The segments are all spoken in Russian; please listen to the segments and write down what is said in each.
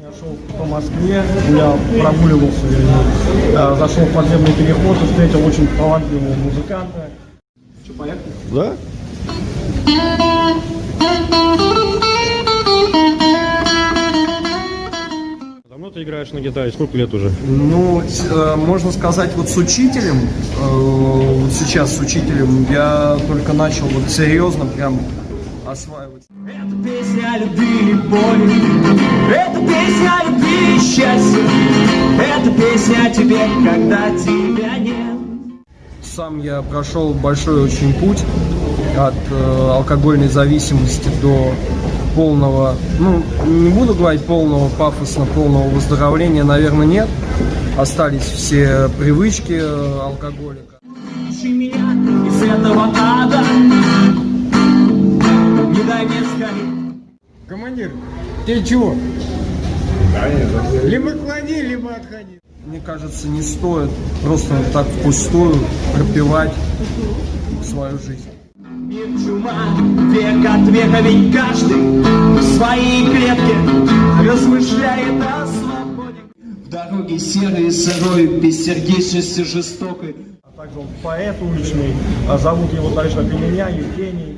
Я шел по Москве, я прогуливался, вернее, э, зашел в подземный переход и встретил очень талантливого музыканта. Что, поехали? Да? Давно ты играешь на гитаре? Сколько лет уже? Ну, э, можно сказать, вот с учителем, э, вот сейчас с учителем, я только начал вот серьезно прям осваивать. Это песня о любви и боли Это песня о любви и счастье Это песня о тебе, когда тебя нет Сам я прошел большой очень путь от э, алкогольной зависимости до полного, ну, не буду говорить полного пафосно, полного выздоровления, наверное, нет. Остались все привычки э, алкоголика. Меня из этого ада Не сгореть Командир, ты чего? Либо клади, либо отходи. Мне кажется, не стоит просто так впустую пропивать свою жизнь. Мир чума, век от века, ведь каждый в своей клетке размышляет о свободе. В дороге серой, сырой, бессердечности жестокой. А также он поэт уличный, а зовут его так же, как и меня, Евгений.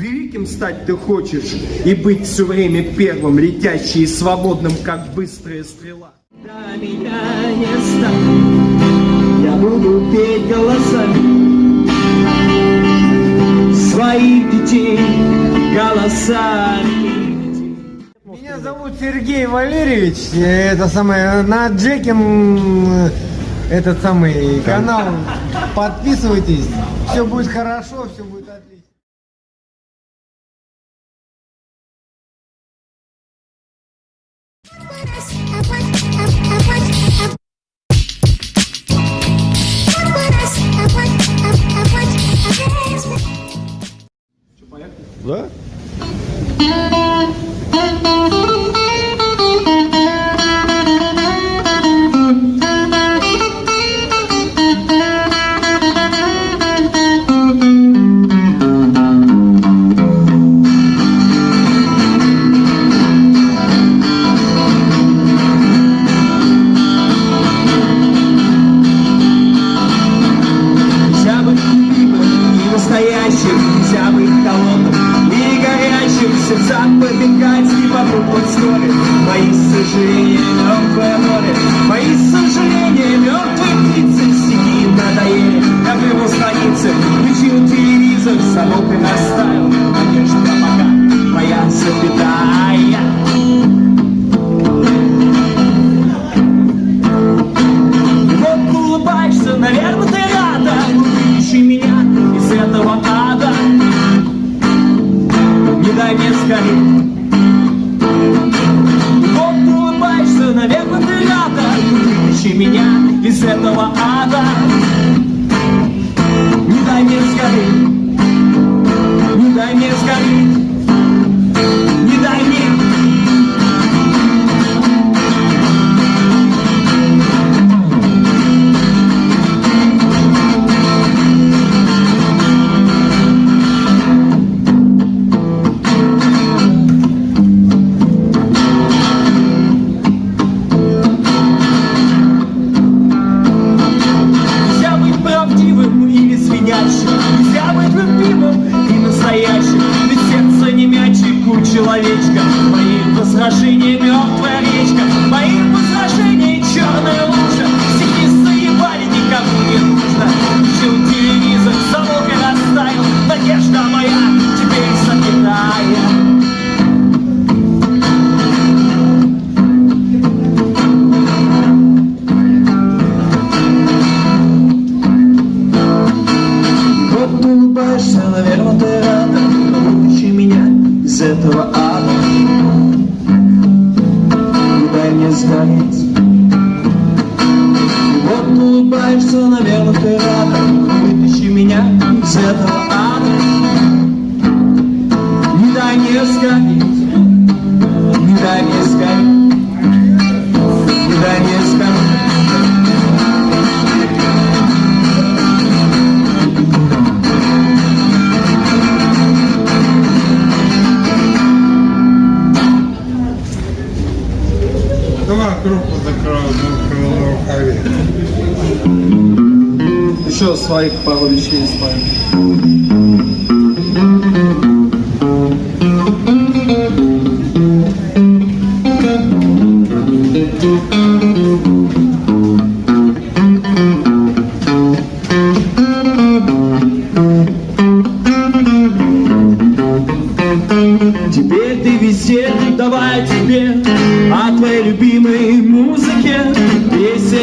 Великим стать ты хочешь и быть все время первым, летящий и свободным, как быстрая стрела. Да меня не станет, я буду петь голосами своих детей, голосами. Меня зовут Сергей Валерьевич. Это самое на Джекин э, этот самый канал. Подписывайтесь. Все будет хорошо, все будет отлично.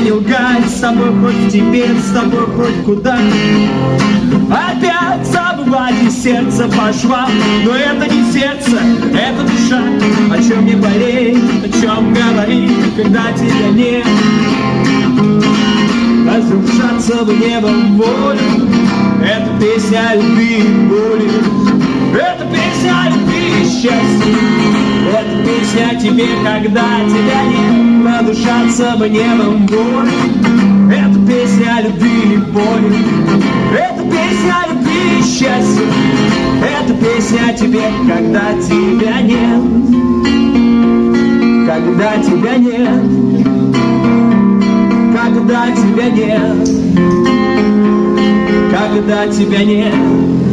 Не лгать с тобой хоть теперь, с тобой хоть куда. Опять забывать сердце по швам Но это не сердце, это душа. О чем не болеть, о чем говорить, когда тебя нет? Разрушаться в небо в волю. Это песня любви и боли. Это песня о любви и счастье Это песня тебе, когда тебя нет Надушаться бы небом боли Это песня любви и боли. Это песня любви и счастье. Это песня тебе, когда тебя нет. Когда тебя нет. Когда тебя нет. Когда тебя нет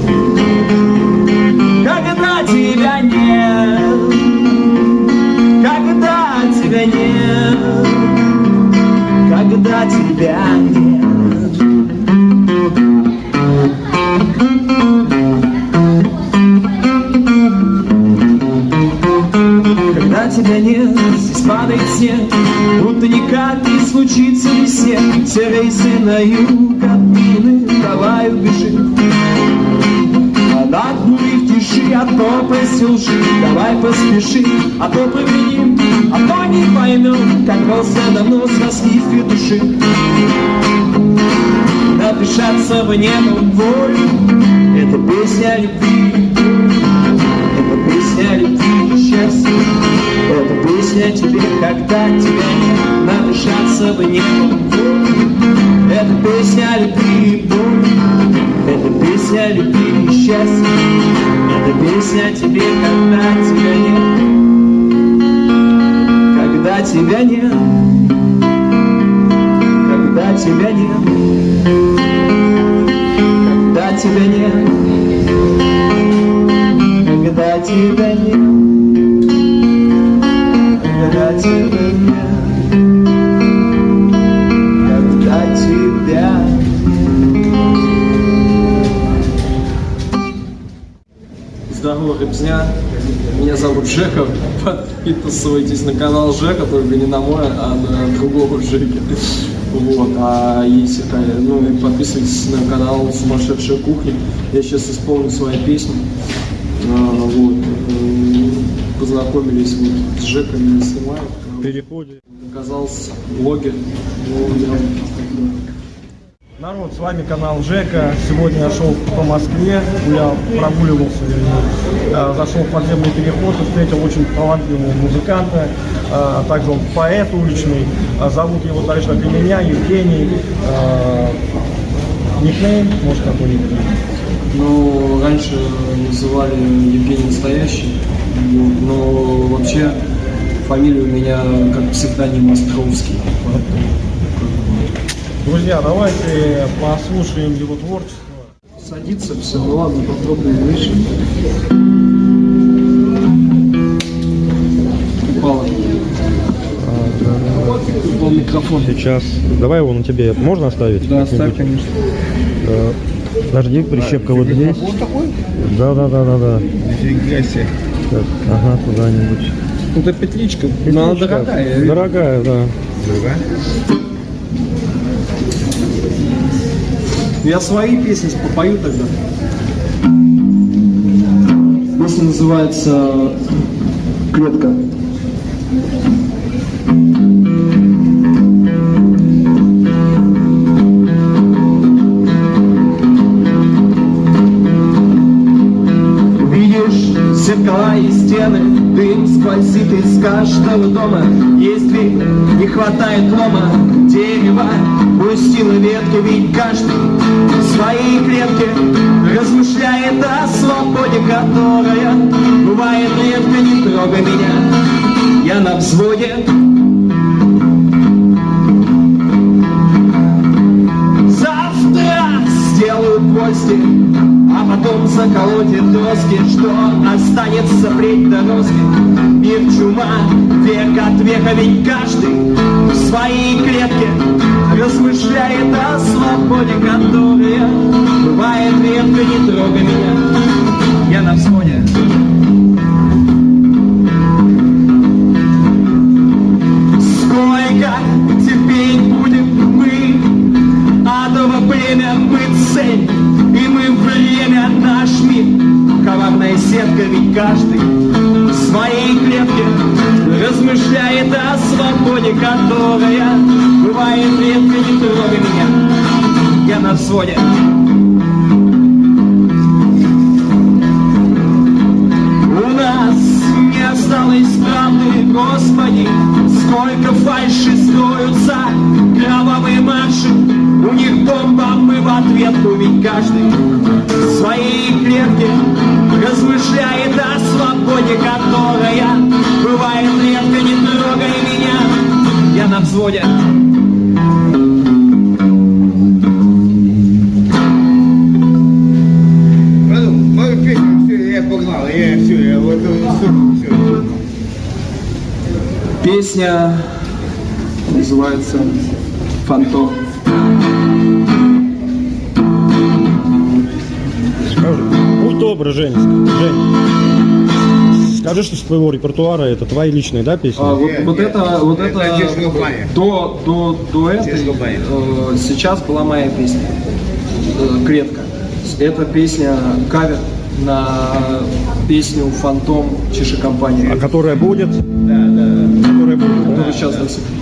тебя нет, когда тебя нет. Когда тебя нет, здесь падает снег, будто никак не случится весне. Все рейсы на юг от мины, давай убежим. А тиши, а то лжи Давай поспеши, а то повиним А то не поймем, как просто давно срослись две души Напишаться в небо волю. Это песня любви. Это песня любви и счастье. Это песня тебе, когда тебя нет. Напишаться в небо волю. Это песня любви и боли. Это песня любви и счастье Это песня тебе, когда тебя нет Когда тебя нет Когда тебя нет Когда тебя нет Когда тебя нет Ребзня. Меня зовут Жека. Подписывайтесь на канал Жека, только не на мой, а на другого Жеки. Вот. А если ну, и подписывайтесь на канал Сумасшедшая кухня. Я сейчас исполню свои песни. А, вот. М, Познакомились вот с Жеком, меня снимают. В переходе. Оказался блогер. Ну, я Народ, с вами канал Жека. Сегодня я шел по Москве, я прогуливался, вернее, э, зашел в подземный переход и встретил очень талантливого музыканта, э, также он поэт уличный, Э, зовут его так же, как и меня, Евгений. Никнейм, может, какой-нибудь? Ну, раньше называли Евгений Настоящий, но вообще фамилия у меня как псевдоним Островский. Друзья, давайте послушаем его творчество. Садится все, ну ладно, попробуем выше. Упало. Упал микрофон. Сейчас. Давай его на тебе. Можно оставить? Да, оставь, конечно. Да. Подожди, прищепка вот здесь. Да, да, да, да, да. Так, ага, куда-нибудь. Это петличка, но она Петличка. дорогая. я вижу. Дорогая, да. Я свои песни попою тогда. Песня называется «Клетка». Зеркала и стены, дым сквозит из каждого дома. Если не хватает лома дерева, пустила ветки, ведь каждый в своей клетке размышляет о свободе, которая бывает редко, не трогай меня, я на взводе. Завтра сделаю постель фантом заколотит доски, что останется впредь дорожки. Мир чума, век от века, ведь каждый в своей клетке размышляет о свободе, которая бывает редко, не трогай меня. Я на взводе. Сколько терпеть будем мы Адово племя мы цель мир Коварная сетка ведь каждый В своей клетке Размышляет о свободе Которая бывает редко Не трогай меня. Я на взводе. У нас не осталось правды, Господи, сколько фальши строятся, кровавые марши, у них бомба, мы в ответку, ведь каждый в своей клетке размышляет о свободе, которая бывает редко, не трогай меня, я на взводе. Песня называется «Фантом». Добрый, Жень, Жень. Скажи, что с твоего репертуара это твои личные, да, песни? А, вот, вот это, вот это это, до, до, до этой, э, сейчас была моя песня, э, «Клетка». Это песня, кавер на песню «Фантом» Чеши А которая будет? Да, да, да. Которая будет, да? которая сейчас до сих Я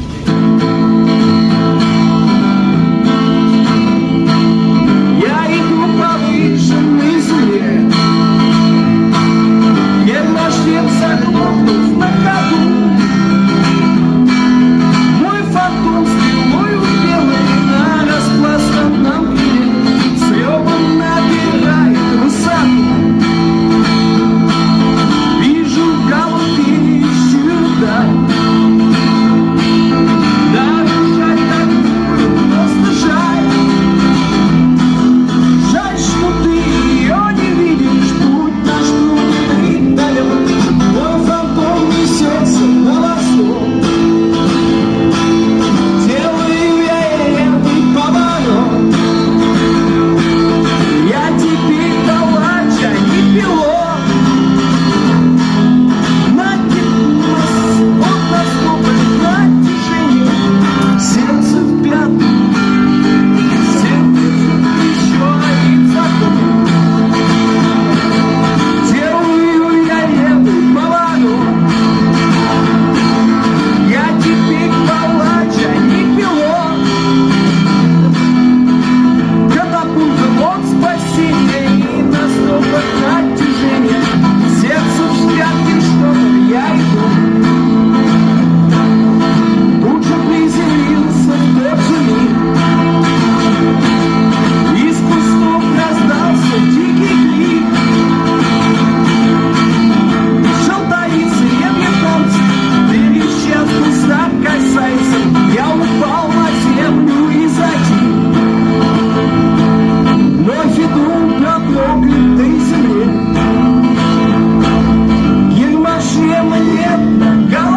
Go!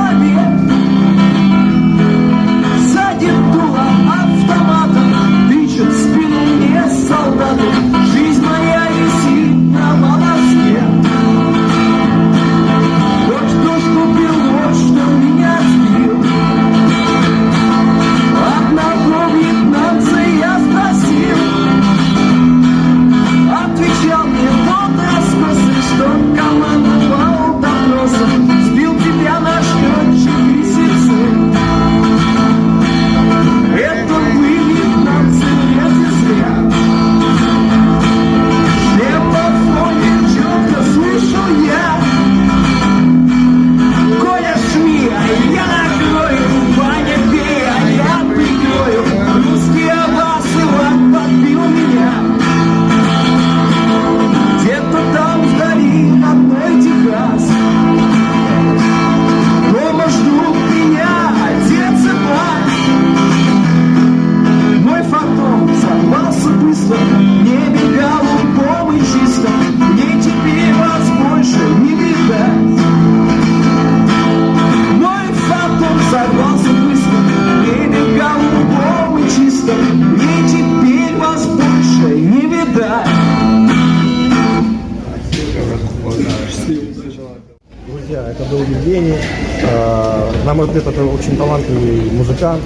Друзья, это был Евгений. Э, На мой взгляд, это очень талантливый музыкант.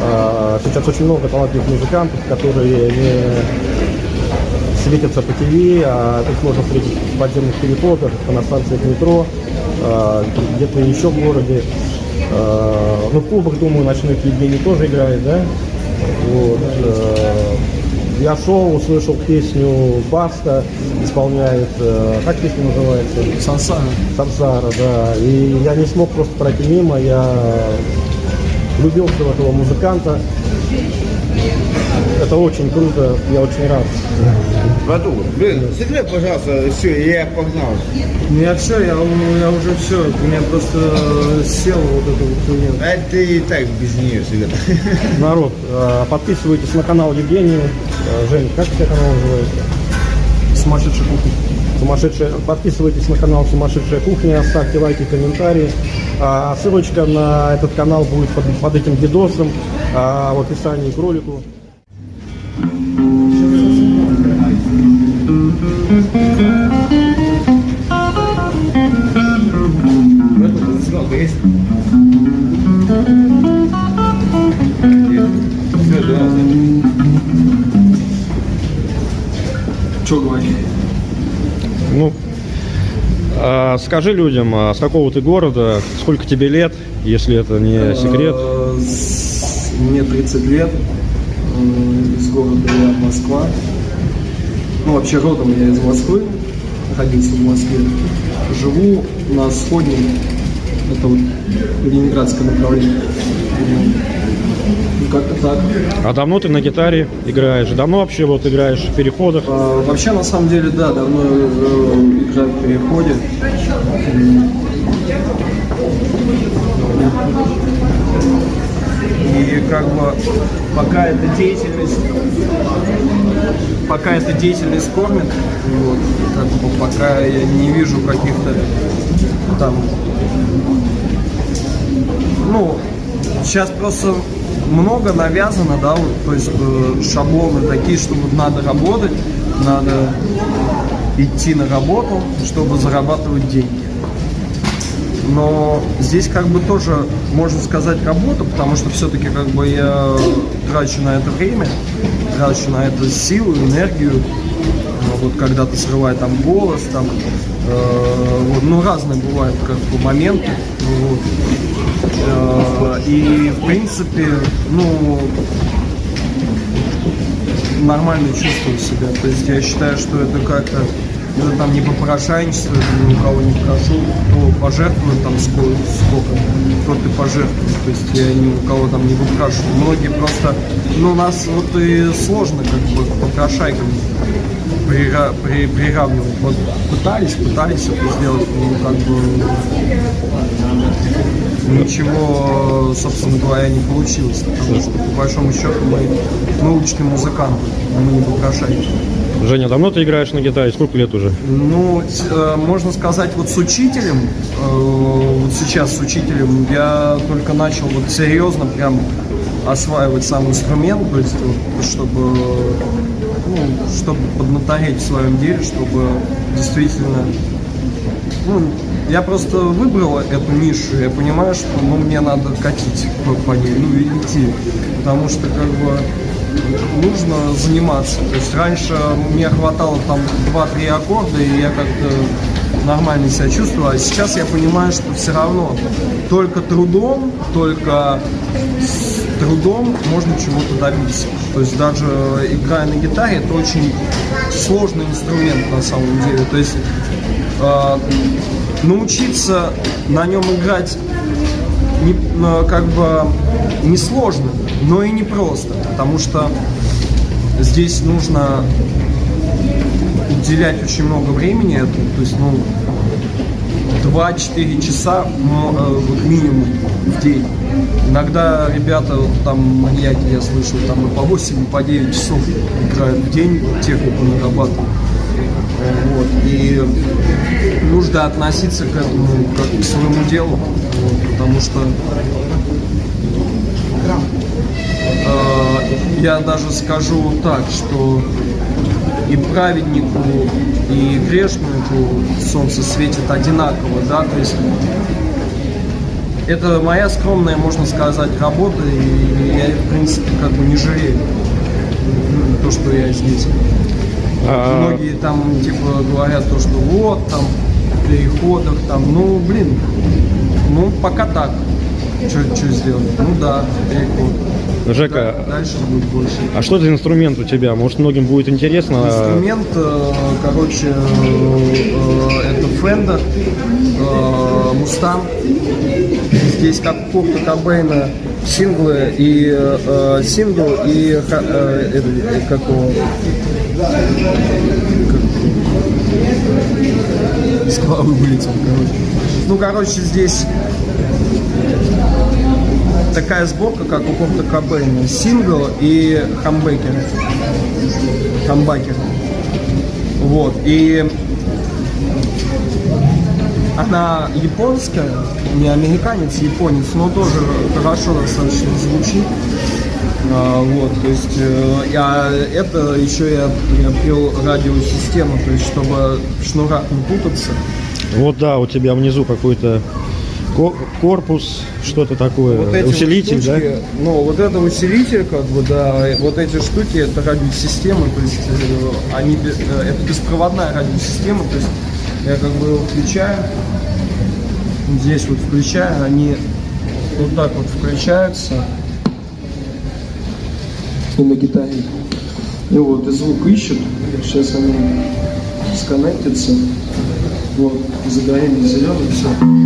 Э, Сейчас очень много талантливых музыкантов, которые не светятся по ТВ, а их можно встретить в подземных переходах, на станциях метро, э, где-то еще в городе. Ну, в клубах, думаю, ночных Евгений тоже играет, да? Вот. Я шел, услышал песню Баста, исполняет, э, как песня называется? Сансара. Сансара, да. И я не смог просто пройти мимо, я влюбился в этого музыканта. Это очень круто, я очень рад. Ваду, блин, сыграй, пожалуйста, все, я погнал. Ну я все, я, я уже все, у меня просто сел вот это вот хуйня. А ты и так без нее сыграй. Народ, э, подписывайтесь на канал Евгения. Э, Жень, как у тебя канал называется? Сумасшедший кухня. Сумасшедшая. Подписывайтесь на канал Сумасшедшая кухня, ставьте лайки, комментарии. А, ссылочка на этот канал будет под, под этим видосом а, в описании к ролику. Че говорить? Ну, а, скажи людям, а с какого ты города, сколько тебе лет, если это не секрет. Э, с- Мне 30 лет. Из города я Москва. Ну, вообще родом я из Москвы. Родился в Москве. Живу на Сходнем. Это вот ленинградское направление. Ну, как-то так. А давно ты на гитаре играешь? Давно вообще вот играешь в переходах? А, Вообще, на самом деле, да, давно э, играю в переходе. И как бы пока эта деятельность, пока эта деятельность кормит, вот, как бы пока я не вижу каких-то там, ну, сейчас просто много навязано, да, вот, то есть э, шаблоны такие, что вот надо работать, надо идти на работу, чтобы зарабатывать деньги. Но здесь как бы тоже можно сказать работа, потому что все-таки как бы я трачу на это время, трачу на это силу, энергию. Ну, Вот когда-то срываю там голос, там, э, вот, ну разные бывают как бы моменты. Вот. Э, и в принципе, ну нормально чувствую себя. То есть я считаю, что это как-то это там не попрошайничество, это ни у кого не прошу, кто пожертвует там сколько, сколько тот и пожертвует. То есть я ни у кого там не выпрашиваю. Многие просто, ну нас вот и сложно как бы попрошайкам прира- при- приравнивать. Вот пытались, пытались это сделать, ну как бы ничего, собственно говоря, не получилось. Потому что, по большому счету, мы, мы уличные музыканты, мы не попрошайки. Женя, давно ты играешь на гитаре? Сколько лет уже? Ну, э, можно сказать, вот с учителем, э, вот сейчас с учителем, я только начал вот серьезно прям осваивать сам инструмент, то есть чтобы, ну, чтобы поднатореть в своем деле, чтобы действительно ну, я просто выбрал эту нишу, я понимаю, что ну, мне надо катить по ней, ну и идти, потому что как бы нужно заниматься. То есть раньше мне хватало там 2-3 аккорда, и я как-то нормально себя чувствовал, а сейчас я понимаю, что все равно только трудом, только с трудом можно чего-то добиться. То есть даже играя на гитаре, это очень сложный инструмент на самом деле. То есть э, научиться на нем играть не, э, как бы не сложно, но и не просто, потому что здесь нужно уделять очень много времени то есть, ну, 2-4 часа э, минимум в день. Иногда ребята, там маньяки, я слышал, там и по 8, и по 9 часов играют в день, технику нарабатывают. Вот. И нужно относиться к этому как к своему делу, вот, потому что э, я даже скажу так, что и праведнику, и грешнику солнце светит одинаково, да, то есть это моя скромная, можно сказать, работа, и я, в принципе, как бы не жалею то, что я здесь. А, Многие там, типа, говорят то, что вот, там, в переходах, там, ну, блин, ну, пока так. Что сделать? Ну да, переход. Жека, Да, дальше будет больше. а что за инструмент у тебя? Может, многим будет интересно? Инструмент, э, короче, э, это Fender, э, Mustang. Здесь как Курта Кобейна синглы и э, сингл и э, э, как его, головы вылетел, короче. Ну, короче, здесь такая сборка, как у Курта Кобейна. Сингл и хамбекер. Хамбакер. Вот. И она японская, не американец, японец, но тоже хорошо достаточно звучит. А, вот, то есть, э, я, это еще я приобрел радиосистему, то есть, чтобы в шнурах не путаться. Вот да, у тебя внизу какой-то ко- корпус, что-то такое, Вот эти усилитель, вот штучки, Ну, вот это усилитель, как бы, да, вот эти штуки, это радиосистема, то есть, э, они, э, это беспроводная радиосистема, то есть, я как бы его включаю, здесь вот включаю, они вот так вот включаются, и на гитаре. И вот, и звук ищут, сейчас они сконнектятся, вот, загорели зеленый, все.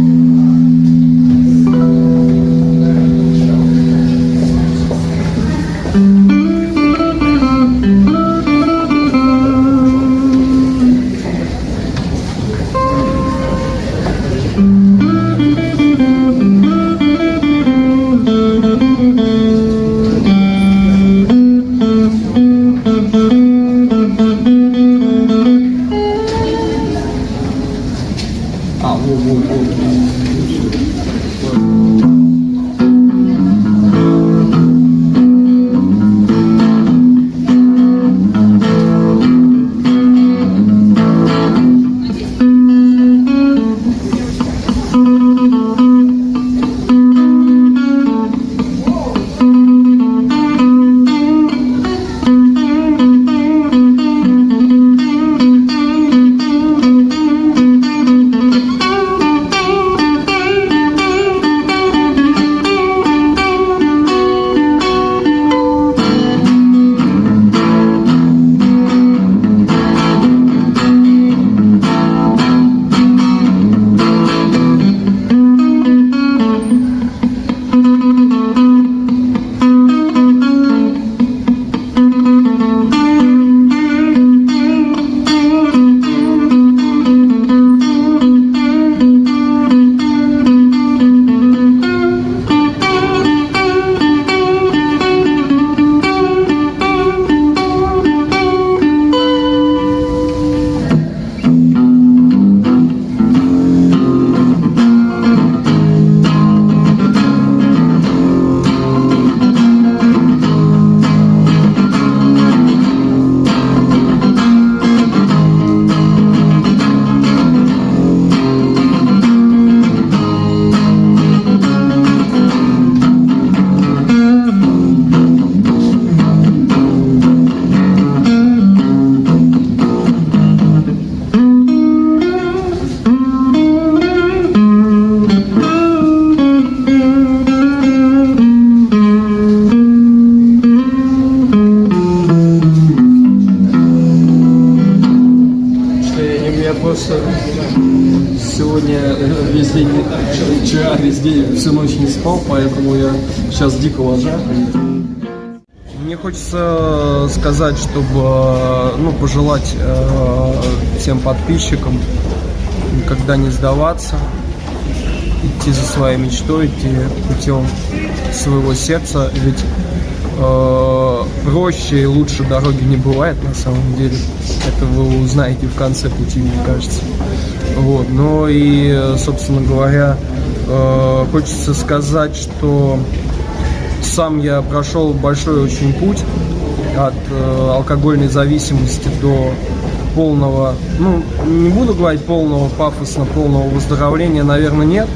Сказать, чтобы, э, ну, пожелать э, всем подписчикам никогда не сдаваться, идти за своей мечтой, идти путем своего сердца, ведь э, проще и лучше дороги не бывает на самом деле. Это вы узнаете в конце пути, мне кажется. Вот. Но и, собственно говоря, хочется сказать, что сам я прошел большой очень путь от э, алкогольной зависимости до полного, ну, не буду говорить полного пафосно, полного выздоровления, наверное, нет.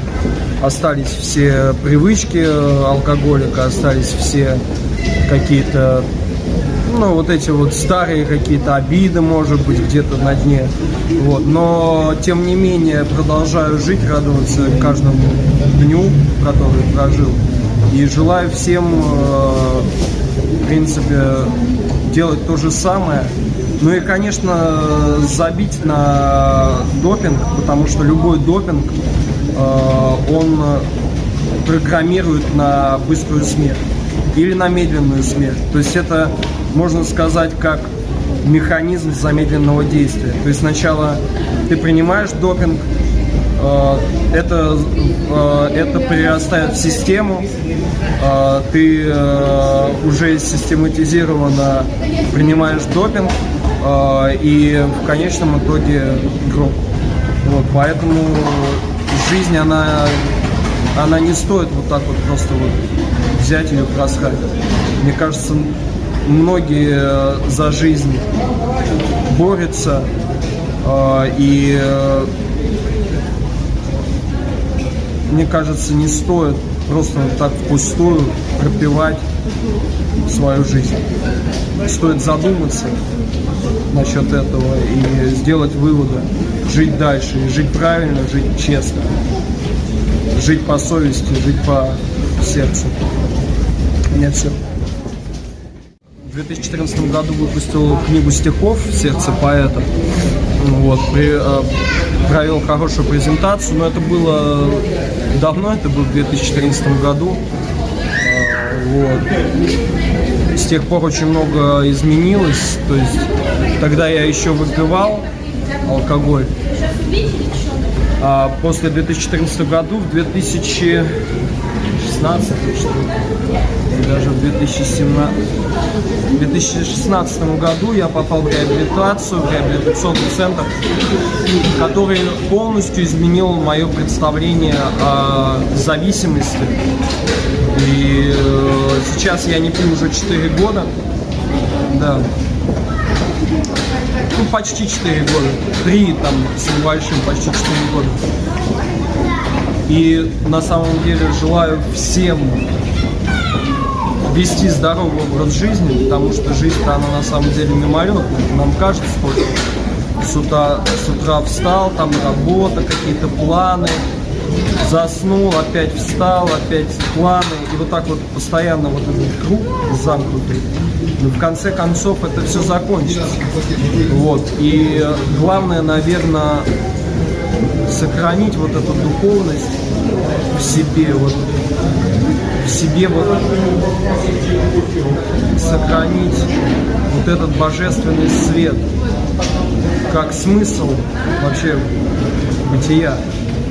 Остались все привычки э, алкоголика, остались все какие-то, ну, вот эти вот старые какие-то обиды, может быть, где-то на дне. Вот. Но, тем не менее, продолжаю жить, радоваться каждому дню, который прожил. И желаю всем, э, в принципе, делать то же самое. Ну и, конечно, забить на допинг, потому что любой допинг, э, он программирует на быструю смерть или на медленную смерть. То есть это, можно сказать, как механизм замедленного действия. То есть сначала ты принимаешь допинг, э, это, э, это перерастает в систему, ты э, уже систематизированно принимаешь допинг, э, и в конечном итоге гроб. Вот, поэтому жизнь, она, она не стоит вот так вот просто вот взять ее просрать. Мне кажется, многие э, за жизнь борются, э, и э, мне кажется, не стоит просто так впустую пропивать свою жизнь. Стоит задуматься насчет этого и сделать выводы, жить дальше, и жить правильно, жить честно, жить по совести, жить по сердцу. Меня все. В 2014 году выпустил книгу стихов «Сердце поэта». Вот, при, э, провел хорошую презентацию, но это было давно, это было в 2014 году. Э, вот. С тех пор очень много изменилось, то есть тогда я еще выпивал алкоголь, а после 2014 году, в 2016 что ли, и даже в 2017, в 2016 году я попал в реабилитацию, в реабилитационный центр, который полностью изменил мое представление о зависимости. И э, сейчас я не пью уже 4 года. Да. Ну, почти 4 года. Три там с небольшим, почти 4 года. И на самом деле желаю всем вести здоровый образ жизни, потому что жизнь-то она на самом деле мимолетная. Нам кажется только с утра, с утра встал, там работа, какие-то планы, заснул, опять встал, опять планы, и вот так вот постоянно вот этот круг замкнутый. Но в конце концов это все закончится. Вот. И главное, наверное, сохранить вот эту духовность в себе, вот в себе вот сохранить вот этот божественный свет как смысл вообще бытия.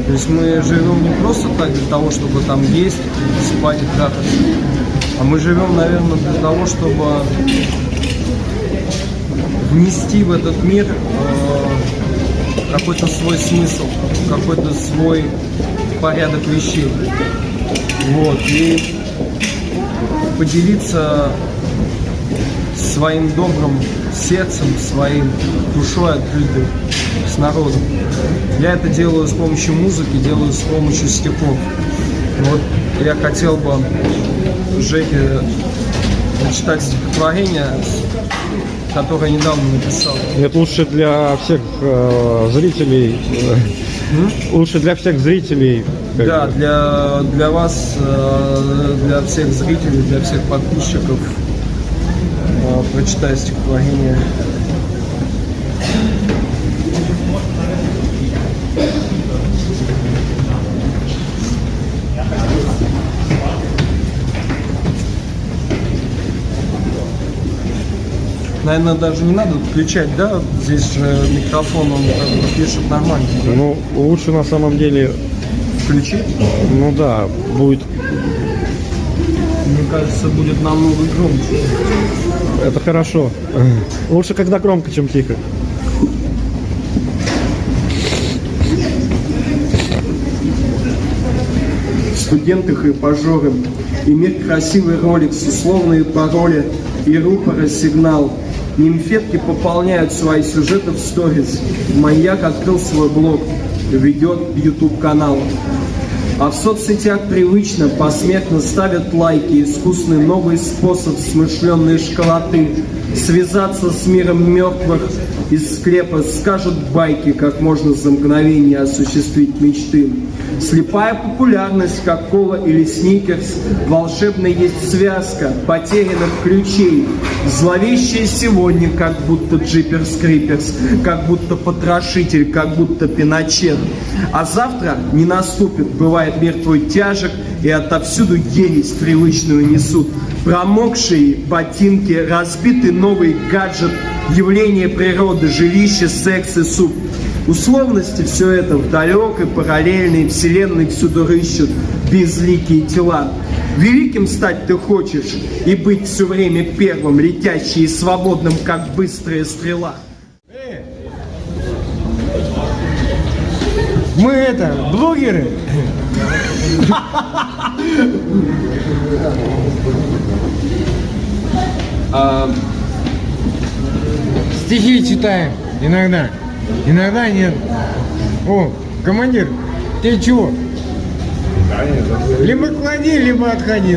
То есть мы живем не просто так для того, чтобы там есть, спать и трахаться, а мы живем, наверное, для того, чтобы внести в этот мир э, какой-то свой смысл, какой-то свой порядок вещей. Вот, и поделиться своим добрым сердцем, своим душой открытой с народом. Я это делаю с помощью музыки, делаю с помощью стихов. Вот я хотел бы Жеке прочитать стихотворение, которое недавно написал. Это лучше для всех э, зрителей. э, Лучше для всех зрителей. Да, бы. для, для вас, э, для всех зрителей, для всех подписчиков э, прочитаю стихотворение. Наверное, даже не надо включать, да? Здесь же микрофон, он как бы пишет нормально. Ну, лучше на самом деле, Включить? ну да, будет. Мне кажется, будет намного громче. Это хорошо. Лучше когда громко, чем тихо. студенты хайпажоры, иметь красивый ролик с условные пароли, и рупора сигнал. Нимфетки пополняют свои сюжеты в сторис. Маньяк открыл свой блог, ведет YouTube канал. А в соцсетях привычно посмертно ставят лайки, искусный новый способ смышленной школоты. Связаться с миром мертвых из склепа скажут байки, как можно за мгновение осуществить мечты. Слепая популярность, как кола или сникерс, волшебная есть связка потерянных ключей. Зловещая сегодня, как будто джиперс криперс, как будто потрошитель, как будто пиночет. А завтра не наступит, бывает мир твой тяжек, и отовсюду ересь привычную несут. Промокшие ботинки, разбитый новый гаджет, явление природы, жилище, секс и суп. Условности все это в далекой параллельной вселенной всюду рыщут безликие тела. Великим стать ты хочешь и быть все время первым, летящий и свободным, как быстрая стрела. Мы это, блогеры. Стихи читаем иногда. Иногда нет. О, командир, ты чего? Либо клади, либо отходи.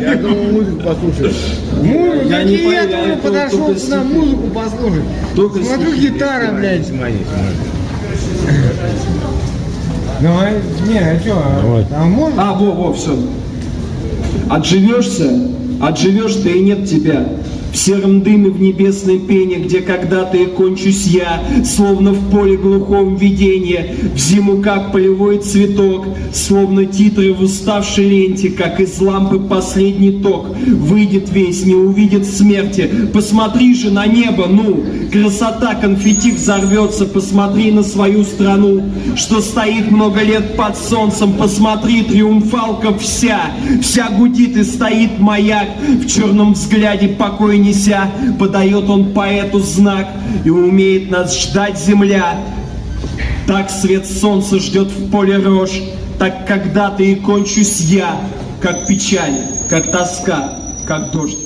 Я думал музыку послушать. Музыку, Я не я, только- подошел сюда музыку послушать. Только Смотрю, гитара, блядь. Снимай, снимай. Давай, не, а что, Давай. а можно? А, во, во, все. Отживешься, отживешь ты и нет тебя. В сером дыме в небесной пене, где когда-то и кончусь я, Словно в поле глухом видение, В зиму как полевой цветок, Словно титры в уставшей ленте, Как из лампы последний ток. Выйдет весь, не увидит смерти. Посмотри же на небо, ну! Красота конфетти взорвется, Посмотри на свою страну, Что стоит много лет под солнцем. Посмотри, триумфалка вся, Вся гудит и стоит маяк, В черном взгляде покой неся, Подает он поэту знак, И умеет нас ждать земля. Так свет солнца ждет в поле рожь, Так когда-то и кончусь я, Как печаль, как тоска, как дождь.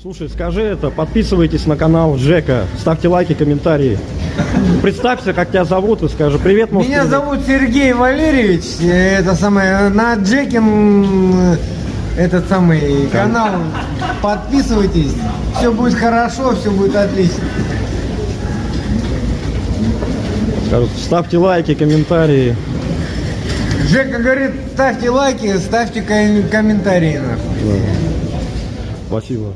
Слушай, скажи это, подписывайтесь на канал Джека, ставьте лайки, комментарии. Представься, как тебя зовут, и скажи привет, может, Меня привет. зовут Сергей Валерьевич. Это самое на Джекин этот самый канал. Подписывайтесь. Все будет хорошо, все будет отлично. Ставьте лайки, комментарии. Жека говорит, ставьте лайки, ставьте ком- комментарии. нахуй. Спасибо.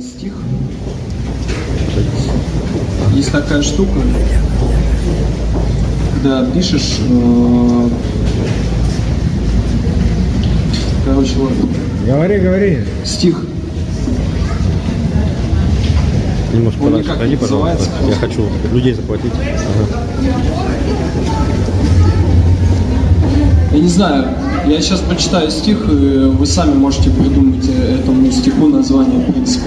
Стих. Есть такая штука, когда пишешь, э, короче, ладно, Говори, говори. стих. Немножко Он подальше отойди, не пожалуйста. Я хочу людей захватить. Ага. Я не знаю, я сейчас прочитаю стих, и вы сами можете придумать этому стиху название, в принципе.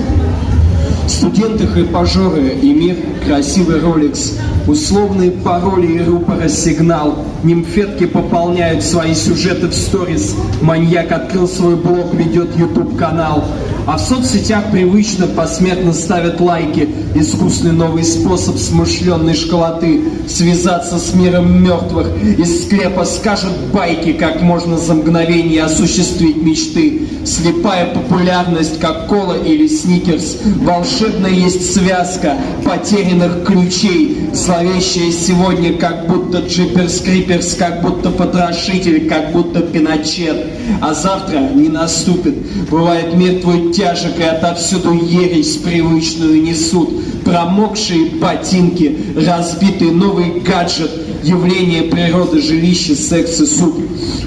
Студенты, хайпажоры и мир, красивый роликс, условные пароли и рупора сигнал, нимфетки пополняют свои сюжеты в сторис, маньяк открыл свой блог, ведет YouTube канал, а в соцсетях привычно посмертно ставят лайки, искусный новый способ смышленной школоты, связаться с миром мертвых, из склепа скажут байки, как можно за мгновение осуществить мечты, слепая популярность, как кола или сникерс, волшебная есть связка потерянных ключей, зловещая сегодня, как будто джиперс криперс, как будто потрошитель, как будто пиночет, а завтра не наступит, бывает мир твой тяжек и отовсюду ересь привычную несут, промокшие ботинки, разбитый новый гаджет, явление природы, жилище, секс и суп.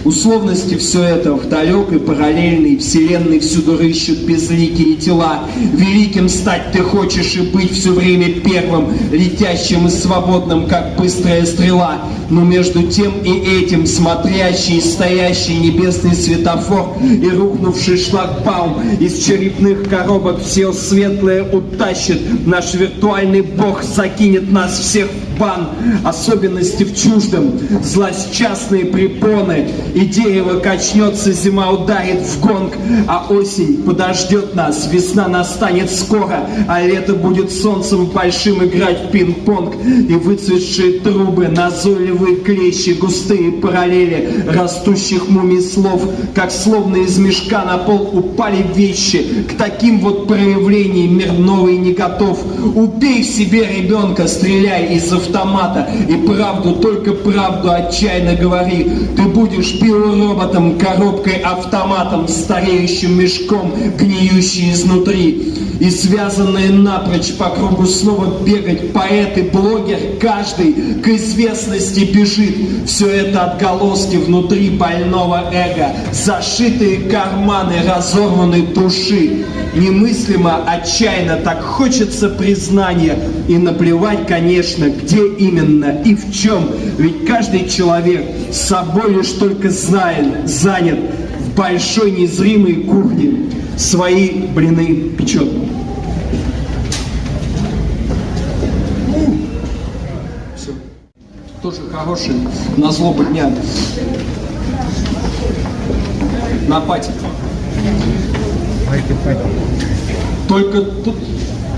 Условности все это в далекой параллельной вселенной всюду рыщут безликие тела. Великим стать ты хочешь и быть все время первым, летящим и свободным, как быстрая стрела. Но между тем и этим смотрящий и стоящий небесный светофор и рухнувший шлагбаум из черепных коробок все светлое утащит. Наш виртуальный бог закинет нас всех в бан, особенности в чуждом, злосчастные препоны, и дерево качнется, зима ударит в гонг, а осень подождет нас, весна настанет скоро, а лето будет солнцем большим играть в пинг-понг, и выцветшие трубы, назойливые клещи, густые параллели растущих мумий слов, как словно из мешка на пол упали вещи, к таким вот проявлениям мир новый не готов. Убей в себе ребенка, стреляй из автомата, и правду, только правду отчаянно говори. Ты будешь биороботом, коробкой, автоматом, стареющим мешком, гниющий изнутри. И связанные напрочь по кругу снова бегать поэт и блогер, каждый к известности бежит. Все это отголоски внутри больного эго, зашитые карманы разорванной души. Немыслимо, отчаянно, так хочется признания. И наплевать, конечно, где именно и в чем. Ведь каждый человек с собой лишь только знает, занят в большой незримой кухне. Свои блины печет. Тоже хороший на злобу дня. На пати. Только тут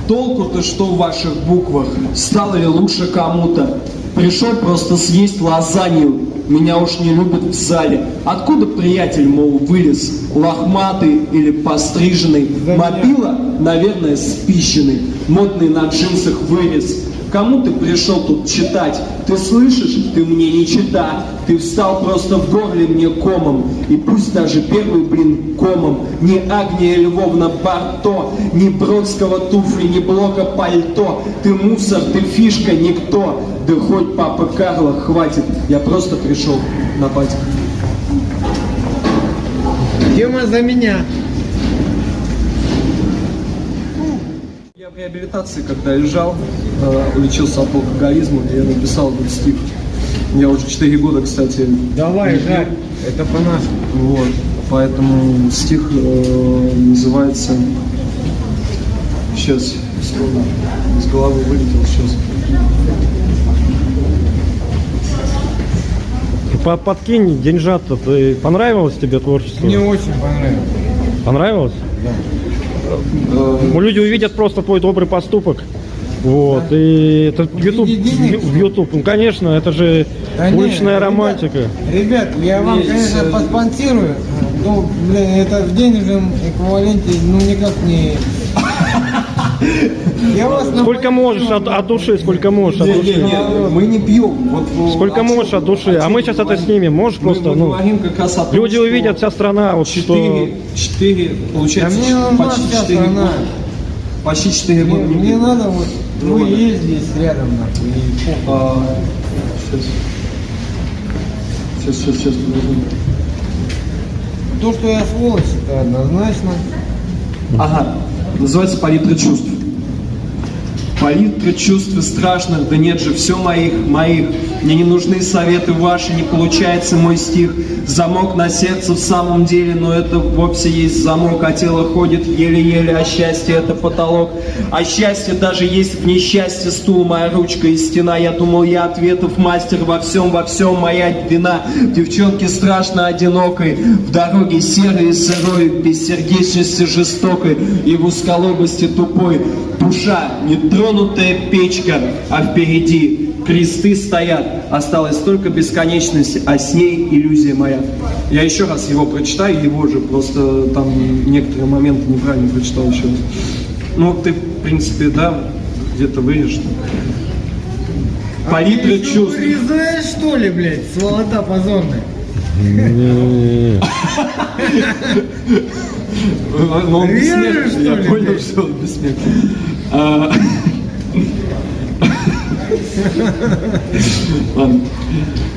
толку-то что в ваших буквах? Стало ли лучше кому-то? Пришел просто съесть лазанью. Меня уж не любят в зале. Откуда приятель, мол, вылез? Лохматый или постриженный? Мобила, наверное, спищенный. Модный на джинсах вырез. Кому ты пришел тут читать? Ты слышишь? Ты мне не чита. Ты встал просто в горле мне комом. И пусть даже первый, блин, комом. Ни Агния Львовна Барто, ни Бродского туфли, ни Блока пальто. Ты мусор, ты фишка, никто. Да хоть папа Карла, хватит. Я просто пришел на пати. Тема за меня. Я в реабилитации, когда лежал, э, лечился от алкоголизма, я написал этот стих. Я уже 4 года, кстати. Давай. Жак, это по нашему. Вот. Поэтому стих э, называется... Сейчас, секунду. Из головы вылетел сейчас. По- Подкинь деньжат-то. Ты- Понравилось тебе творчество? Мне очень понравилось. Понравилось? Ну, люди увидят просто твой добрый поступок. Вот, и это в YouTube, в YouTube, ну конечно, это же Да уличная ребят, романтика. Ребят, я вам, Есть, конечно, э, поспонсирую. Ну, блин, это в денежном эквиваленте, ну, никак не... Сколько можешь от, от души, сколько можешь от души. мы не пьем. Вот, э, Сколько можешь от души. А мы сейчас это снимем. Можешь просто, ну, люди увидят, вся страна, вот что... Четыре, четыре, Да получается, мне нужна почти вся четыре страна. года. Почти четыре Мне, года не мне надо вот, Ну есть здесь рядом, нахуй. А, сейчас. Сейчас, сейчас, сейчас, подожди. То, что я сволочь, это однозначно. Ага, называется палитра чувств. Палитра чувств страшных, да нет же, все моих, моих. Мне не нужны советы ваши, не получается мой стих. Замок на сердце в самом деле, но это вовсе есть замок, а тело ходит еле-еле, а счастье это потолок. А счастье даже есть в несчастье, стул, моя ручка и стена. Я думал, я ответов мастер во всем, во всем моя вина. Девчонке страшно одинокой, в дороге серой и сырой, без сердечности жестокой и в узколобости тупой. Душа, нетронутая печка, а впереди кресты стоят. Осталась только бесконечность, а с ней иллюзия моя. Я еще раз его прочитаю, его же, просто там некоторые моменты неправильно прочитал еще раз. Ну, ты, в принципе, да, где-то вырежешь. Палитра что, чувств. вырезаешь, что ли, блядь, сволота позорная? Но он Режешь, бессмертный, я понял, что он бессмертный.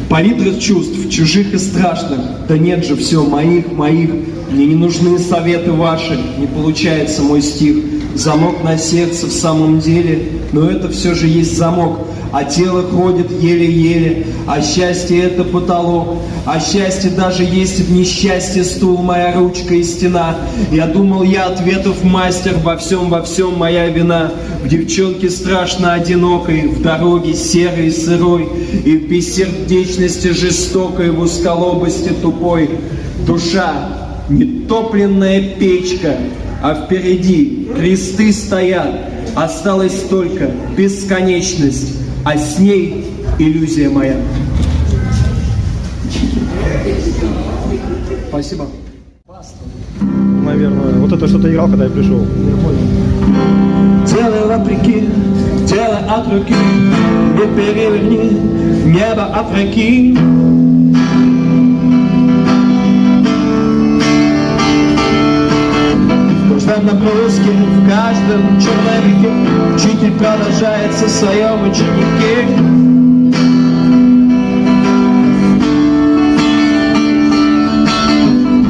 Палитра чувств, чужих и страшных. Да нет же, все, моих, моих. Мне не нужны советы ваши, не получается мой стих. Замок на сердце в самом деле, но это все же есть замок. А тело ходит еле-еле, а счастье это потолок, а счастье даже есть в несчастье стул, моя ручка и стена. Я думал, я ответов мастер, во всем, во всем моя вина. В девчонке страшно одинокой, в дороге серой и сырой, и в бессердечности жестокой, в узколобости тупой. Душа, нетопленная печка, а впереди кресты стоят, осталась только бесконечность, а с ней иллюзия моя. Спасибо. Наверное. Вот это что-то играл, когда я пришел. Делай вопреки, делай от руки, не переверни, небо. В наброске, в каждом человеке Учитель продолжает со своем ученике.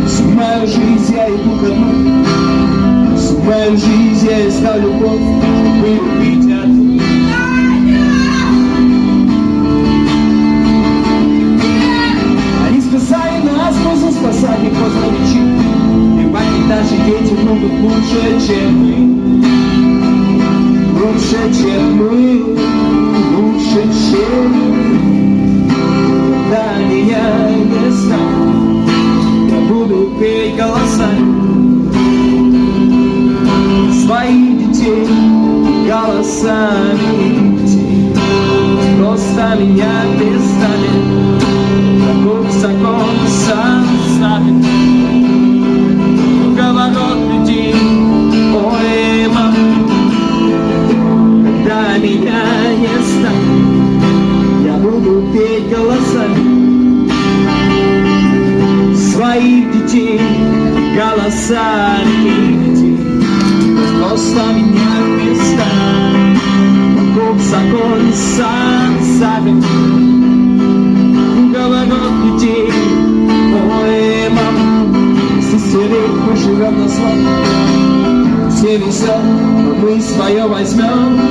Всю мою жизнь я иду дну, Всю мою жизнь я искал любовь, чтобы любить И бабки даже дети могут лучше, чем мы. Лучше, чем мы, лучше, чем мы. Когда меня не станет, я буду петь голосами своих детей, голосами детей. Просто меня перестанет, каков закон сам детей, голосами детей. Просто меня перестанет, каков закон сам ставит. Круговорот людей, ой, мама, сестерей мы живем на славу. Все везет, мы свое возьмем.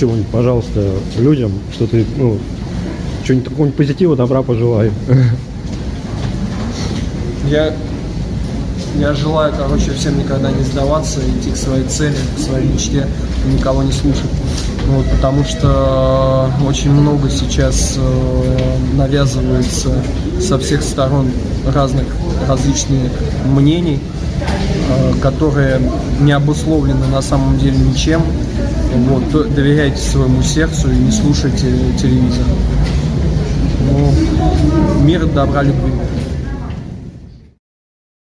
Чего-нибудь, пожалуйста, людям, что ты, ну, что-нибудь какого-нибудь позитива, добра пожелай. Я, я желаю, короче, всем никогда не сдаваться, идти к своей цели, к своей мечте, никого не слушать. Вот, потому что очень много сейчас э, навязывается со всех сторон разных различных мнений, э, которые не обусловлены на самом деле ничем. Вот, доверяйте своему сердцу и не слушайте телевизор. Ну, мир, добра, любви.